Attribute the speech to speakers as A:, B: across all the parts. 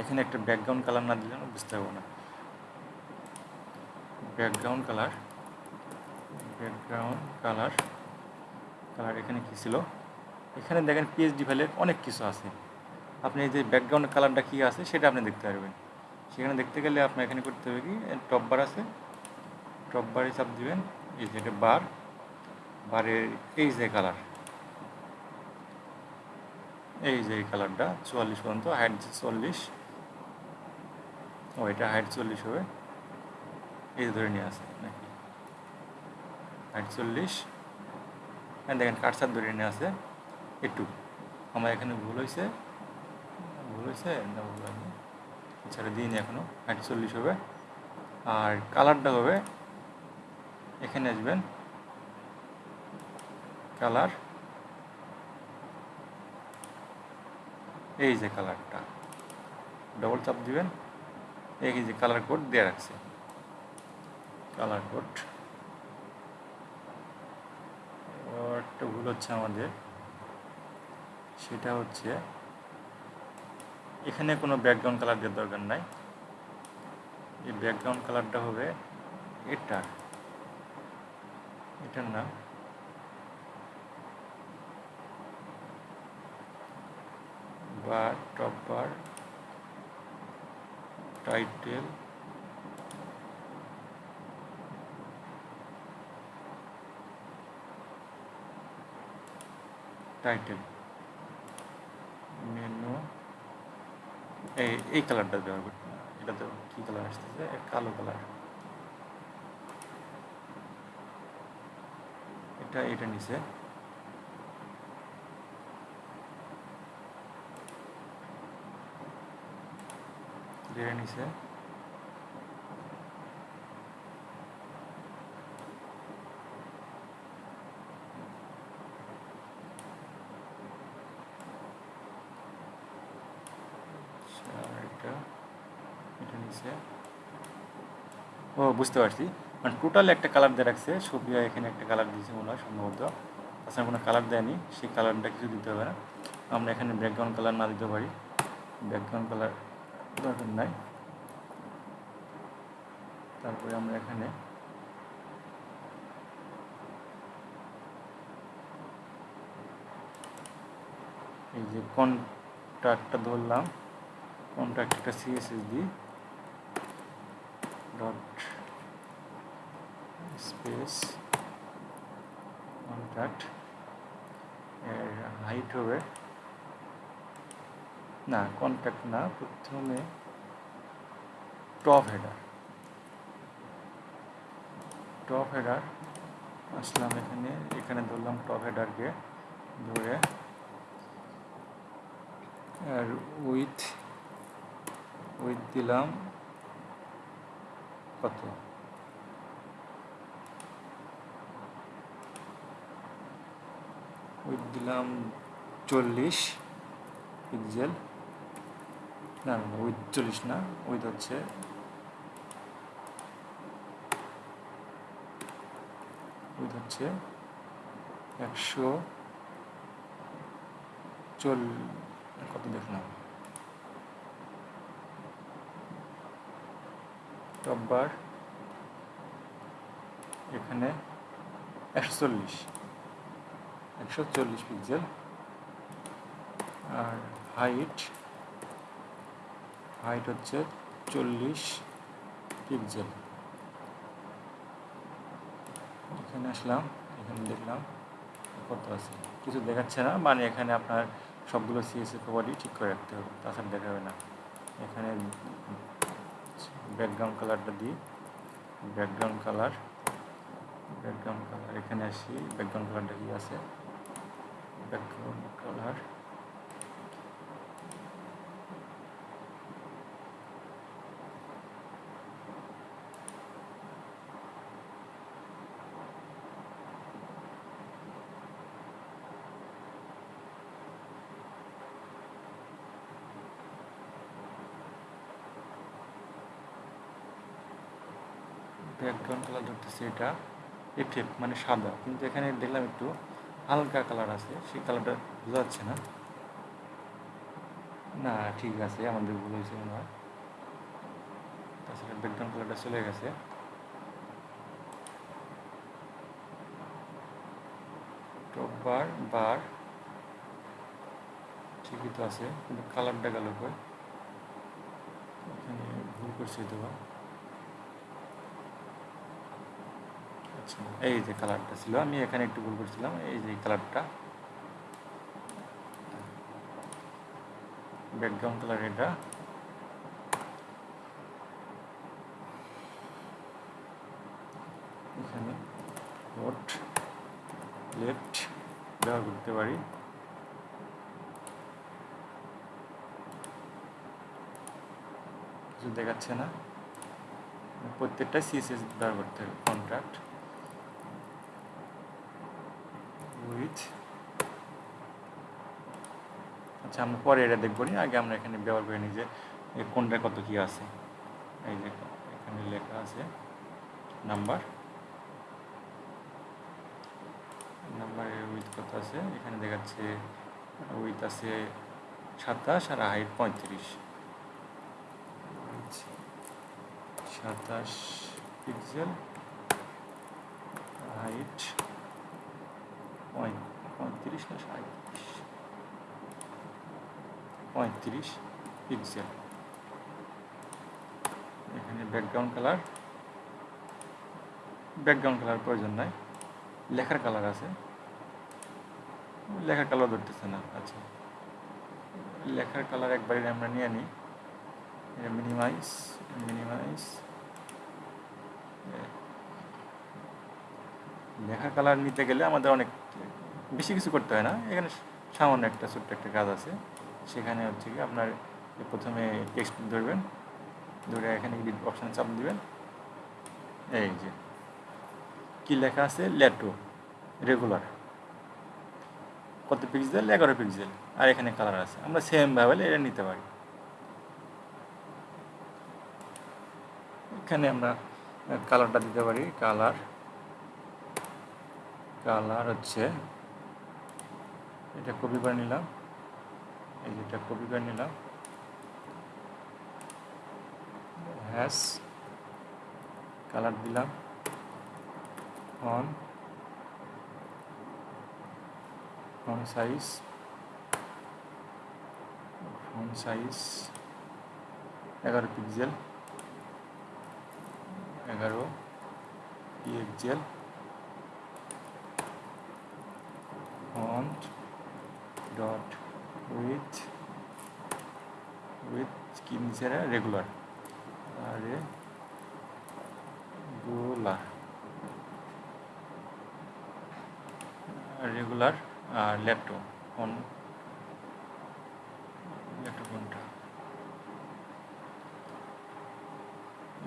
A: এখানে একটা background colour না দিলে বুঝতে পারব না। Background colour background colour colour এখানে কী ছিল? এখানে দেখেন পিএইচডি ফাইলের অনেক কিছু আছে। আপনি যে ব্যাকগ্রাউন্ড কালারটা কী আছে সেটা আপনি দেখতে পারবেন। সেখানে দেখতে গেলে আপনার এখানে করতে হবে কি? টপ বার আছে। টপ বারে চাপ দিবেন। এই যে এটা বার বারের এই যে কালার এই যে এই কালারটা চুয়াল্লিশ পর্যন্ত হাইট চল্লিশ ও, এটা হাইট চল্লিশ হবে। এই ধরে নিয়ে আসে, নাকি? হাইট চল্লিশ। হ্যাঁ দেখেন কাটসার ধরে নিয়ে আসে। একটু। আমার এখানে ভুল হয়েছে ভুল হয়েছে না, ভুল হয়নি। এছাড়া দিইনি এখনও হাইট চল্লিশ হবে। আর কালারটা হবে, এখানে আসবেন। কালার। এই যে কালারটা। ডবল চাপ দিবেন। এই যে কালার কোড দেওয়া রাখছে। কালার কোড একটা ভুল হচ্ছে আমাদের। সেটা হচ্ছে, এখানে কোনো ব্যাকগ্রাউন্ড কালার দেওয়ার দরকার নাই। এই ব্যাকগ্রাউন্ড কালারটা হবে এটার এটার নাম বা top bar title title menu এই এই কালারটা করতে এটা তো কী কালার আসতেছে? কালো কালার এটা এটা নিচে। নিচে এটা এটা ও, বুঝতে পারছি। মানে টোটাল একটা কালার দিয়ে রাখছে। সুপ্রিয়া এখানে একটা কালার দিয়েছে মনে হয় সম্ভবত। তাছাড়া কোনো কালার দেয়নি। সেই কালারটা কিছু দিতে হবে না। আমরা এখানে ব্যাকগ্রাউন্ড কালার না দিতে পারি। ব্যাকগ্রাউন্ড কালার দরকার নাই। তারপরে আমরা এখানে এই যে কন্ট্রাক্টটা ধরলাম কন্ট্রাক্ট একটা সিএসএস দিই ডট স্পেস কন্ট্রাক্ট এর হাইট হবে না কন্ট্যাক্ট না, প্রথমে টপ হেডার টপ হেডার আসলাম এখানে এখানে ধরলাম টপ হেডারকে ধরে, আর উইথ উইথ দিলাম কত? উইথ দিলাম চল্লিশ পিক্সেল না না উইথ চল্লিশ না উইথ হচ্ছে। উইথ হচ্ছে। একশো চল কত দেখলাম? টপবার এখানে একশো চল্লিশ। একশো চল্লিশ পিক্সেল আর হাইট হাইট হচ্ছে চল্লিশ পিক্সেল এখানে আসলাম, এখানে দেখলাম কত আছে। কিছু দেখাচ্ছে না মানে এখানে আপনার সবগুলো সিএসএ প্রপার্টি ঠিক করে রাখতে হবে, তাছাড়া দেখাবে না। এখানে ব্যাকগ্রাউন্ড কালারটা দিই। ব্যাকগ্রাউন্ড কালার ব্যাকগ্রাউন্ড কালার এখানে আসি ব্যাকগ্রাউন্ড কালারটা কি আছে? ব্যাকগ্রাউন্ড কালার ব্যাকগ্রাউন্ড কালার ধরতেছে এটা এফএফ মানে সাদা। কিন্তু এখানে দেখলাম একটু হালকা কালার আছে, সেই কালারটা বোঝা যাচ্ছে না। না, ঠিক আছে, আমাদের ভুল হয়েছে মনে হয়। তাছাড়া ব্যাকগ্রাউন্ড কালারটা চলে গেছে। টপ বার বার ঠিকই তো আছে, কিন্তু কালারটা গেল কই? এখানে ভুল করছি তো আচ্ছা এই যে কালারটা ছিল, আমি এখানে একটু ভুল করছিলাম, এই যে কালারটা। ব্যাকগ্রাউন্ড কালার এটা। এখানে লেফট ব্যবহার করতে পারি। কিছু দেখাচ্ছে না। প্রত্যেকটা সিএসএস ব্যবহার করতে হবে কন্ট্রাক্ট উইথ আচ্ছা আমরা পরে এটা দেখব নি। আগে আমরা এখানে ব্যবহার করে নিই যে কোনটা কত কি আছে। এই যে, এখানে লেখা আছে, নাম্বার। নাম্বারের উইথ কত আছে? এখানে দেখাচ্ছে উইথ আছে সাতাশ আর হাইট পঁয়ত্রিশ। সাতাশ পিক্সেল হাইট পঁয়ত্রিশ না সাঁত্রিশ পঁয়ত্রিশ পিক্সেল এখানে ব্যাকগ্রাউন্ড কালার ব্যাকগ্রাউন্ড কালার প্রয়োজন নাই। লেখার কালার আছে। লেখার কালার ধরতেছে না আচ্ছা। লেখার কালার একবারে আমরা নিয়ে নিই মিনিমাইজ মিনিমাইজ লেখার কালার নিতে গেলে আমাদের অনেক, বেশি কিছু করতে হয় না। এখানে সামান্য একটা ছোট্ট একটা কাজ আছে। সেখানে হচ্ছে কি আপনার প্রথমে টেক্সট ধরবেন, ধরে এখানে এডিট অপশানে চাপ দিবেন। এই যে, কী লেখা আছে? ল্যাটো রেগুলার কত পিক্সেল এগারো পিক্সেল আর এখানে কালার আছে। আমরা সেমভাবে এটা নিতে পারি। এখানে আমরা কালারটা দিতে পারি। কালার কালার হচ্ছে, এটা কপি করে নিলাম। এই যেটা কপি করে নিলাম। হ্যাশ, কালার দিলাম। On, font size font size এগারো পিক্সেল, এগারো pixel font, dot width width কি নিচে রেগুলার আরে রেগুলার রেগুলার আর ল্যাপটপ ফোন ল্যাপটপ কোনটা?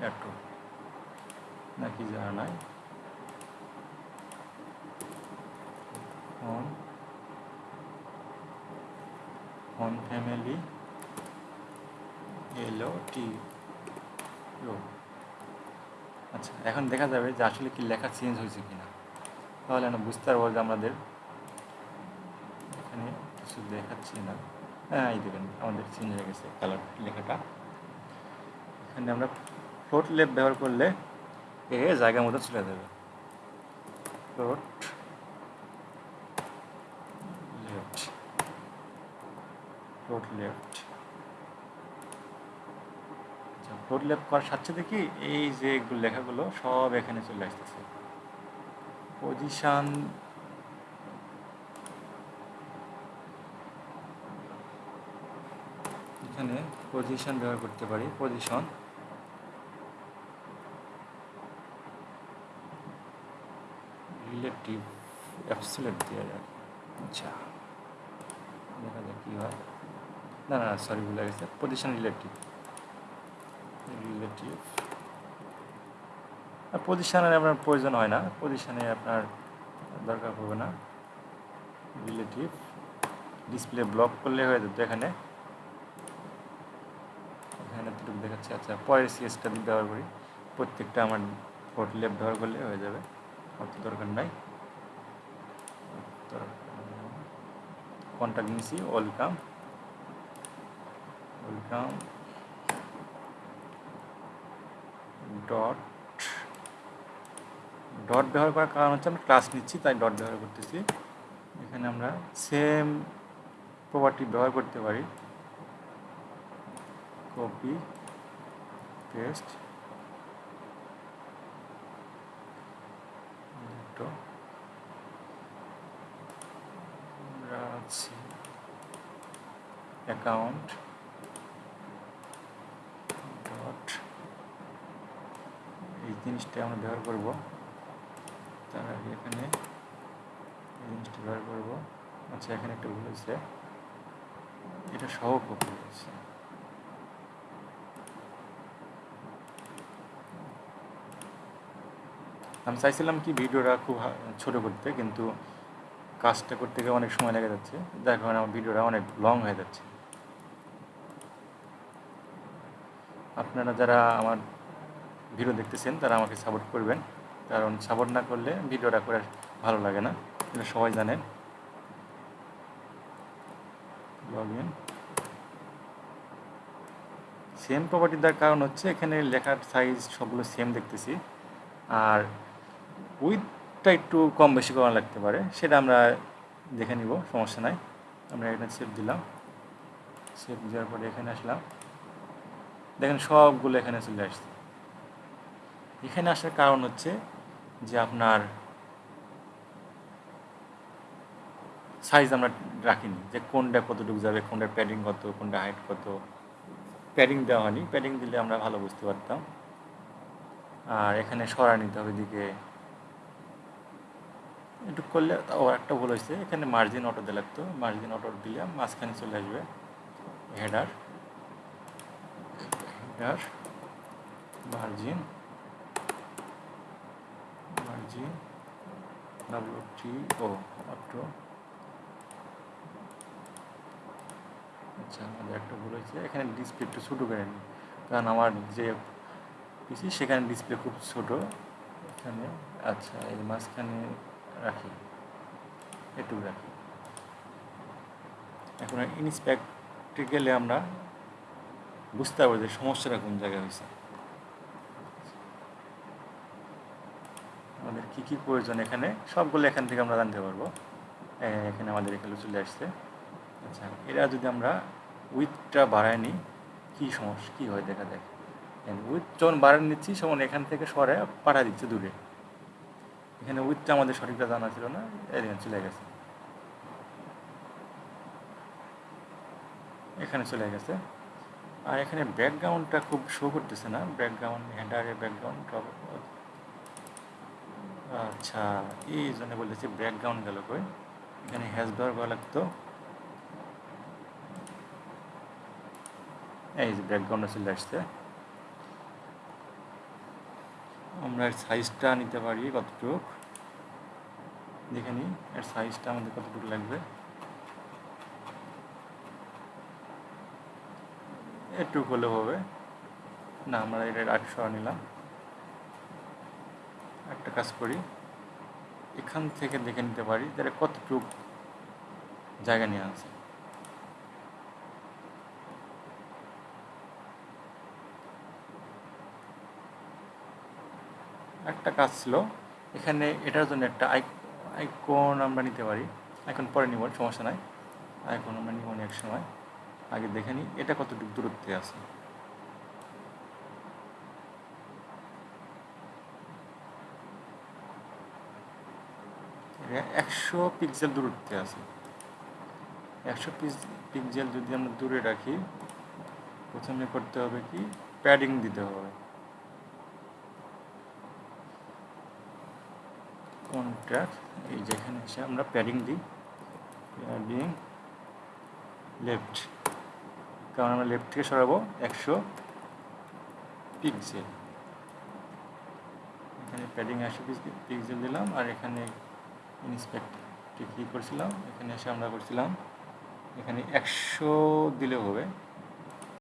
A: ল্যাপটপ নাকি জানা নাই ফোন ফোন ফ্যামিলি এলো টি ও আচ্ছা এখন দেখা যাবে যে আসলে কি লেখা চেঞ্জ হয়েছে কিনা। তাহলে আমরা বুঝতে পারব যে আমাদের এখানে কিছু দেখাচ্ছি না। হ্যাঁ এই দেখেন, আমাদের চেঞ্জ হয়ে গেছে কালার লেখাটা। এখানে আমরা ফ্লোট লেপ ব্যবহার করলে এ জায়গা মতো চলে যাবে। ফ্লোট লেফট ফ্লোট লেফট আচ্ছা ফ্লোট লেফট করার সাথে কি এই যে লেখাগুলো সব এখানে চলে আসতেছে। পজিশান এখানে পজিশন ব্যবহার করতে পারি পজিশন রিলেটিভ অ্যাবসোলেট দেওয়া যাক আচ্ছা দেখা যাক কী হয়। না না সরি ভুলে গেছে। পজিশন রিলেটিভ রিলেটিভ পজিশনের আপনার প্রয়োজন হয় না। পজিশনে আপনার দরকার পড়বে না। রিলেটিভ ডিসপ্লে ব্লক করলে হয়ে যেত এখানে। এখানে এতটুকু দেখাচ্ছে। আচ্ছা পরের সিএসটা ব্যবহার করি। প্রত্যেকটা আমার ফোর্ট লেপ ব্যবহার করলে হয়ে যাবে। অত দরকার নাই। কন্ট্যাক্ট নিছি ওয়েলকাম ইনকাম ডট ডট ব্যবহার করার কারণ হচ্ছে আমরা ক্লাস নিচ্ছি, তাই ডট ব্যবহার করতেছি। এখানে আমরা সেম প্রপার্টি ব্যবহার করতে পারি। কপি পেস্ট অ্যাকাউন্ট ডট এই জিনিসটা আমরা ব্যবহার করব। তার আগে এখানে এই জিনিসটা ব্যবহার করব। আচ্ছা এখানে একটা ভুল হয়েছে। এটা সহ হয়েছে। আমি চাইছিলাম কি ভিডিওটা খুব ছোট করতে, কিন্তু কাজটা করতে গিয়ে অনেক সময় লেগে যাচ্ছে। যার কারণে আমার ভিডিওটা অনেক লং হয়ে যাচ্ছে। আপনারা যারা আমার ভিডিও দেখতেছেন, তারা আমাকে সাপোর্ট করবেন। কারণ সাপোর্ট না করলে ভিডিওটা করে ভালো লাগে না। এটা সবাই জানেন। সেম প্রপার্টি দেওয়ার কারণ হচ্ছে এখানে লেখার সাইজ সবগুলো সেম দেখতেছি। আর উইথটা একটু কম বেশি করা লাগতে পারে, সেটা আমরা দেখে নিব, সমস্যা নাই। আমরা এখানে সেভ দিলাম। সেভ দেওয়ার পরে এখানে আসলাম। দেখেন সবগুলো এখানে চলে আসছে। এখানে আসার কারণ হচ্ছে যে আপনার সাইজ আমরা রাখিনি, যে কোনটা কতটুকু যাবে, কোনটার প্যাডিং কত, কোনটা হাইট কত। প্যাডিং দেওয়া হয়নি প্যাডিং দিলে আমরা ভালো বুঝতে পারতাম। আর এখানে সরা নিতে হবে দিকে একটু করলে ও একটা ভুল হয়েছে, এখানে মার্জিন অটো দিয়ে লাগতো। মার্জিন অটো দিলে মাঝখানে চলে আসবে header header margin margin W T ও অটো আচ্ছা আমাদের একটা ভুল হয়েছে। এখানে ডিসপ্লে একটু ছোটো করে নিই, কারণ আমার যে পিসি সেখানে ডিসপ্লে খুব ছোট। এখানে আচ্ছা এই মাঝখানে রাখি একটু রাখি। এখন ইন্সপেক্টে গেলে আমরা বুঝতে পারব যে সমস্যাটা কোন জায়গায় হয়েছে। আমাদের কী কী প্রয়োজন এখানে? সবগুলো এখান থেকে আমরা জানতে পারব। এখানে আমাদের এখানে চলে আসছে। আচ্ছা এরা যদি আমরা উইথটা বাড়ায় নিই, কী সমস্যা কী হয় দেখা যায় উইথ যখন বাড়ায় নিচ্ছি, তখন এখান থেকে সরে পাঠা দিচ্ছে দূরে। এখানে উইথটা আমাদের সঠিকটা জানা ছিল না এখানে চলে গেছে। এখানে চলে গেছে। আর এখানে ব্যাকগ্রাউন্ডটা খুব শো করতেছে না। ব্যাকগ্রাউন্ড হেডারে ব্যাকগ্রাউন্ড আচ্ছা এই জন্য বলেছি ব্যাকগ্রাউন্ড গেল কই? এখানে হ্যাশ ব্যবহার করা লাগতো। এই যে ব্যাকগ্রাউন্ডে চলে আসছে। আমরা এর সাইজটা নিতে পারি কতটুকু? দেখে নিই এর সাইজটা আমাদের কতটুকু লাগবে? একটু হলেও হবে। না, আমরা এটা আটশো নিলাম। একটা কাজ করি। এখান থেকে দেখে নিতে পারি তাহলে কতটুক জায়গা নিয়ে আছে একটা কাজ ছিল, এখানে এটার জন্য একটা আইকন আমরা নিতে পারি। আইকন পরে নিব, সমস্যা নাই। আইকন আমরা নিব এক সময়। আগে দেখে নিই, এটা কতটুকু দূরত্বে আছে। এটা একশো পিক্সেল দূরত্বে আছে। একশো পিক্সেল যদি আমরা দূরে রাখি, প্রথমে করতে হবে কি? প্যাডিং দিতে হবে। কন্ট্রাক্ট এই যেখানে এসে আমরা প্যাডিং দিই। প্যাডিং লেফট কারণ আমরা লেফট থেকে সরাবো একশো পিক্সেল এখানে প্যাডিং একশো পিক্সেল দিলাম, আর এখানে ইন্সপেক্টে ক্লিক করছিলাম? এখানে এসে আমরা করছিলাম এখানে একশো দিলেও হবে।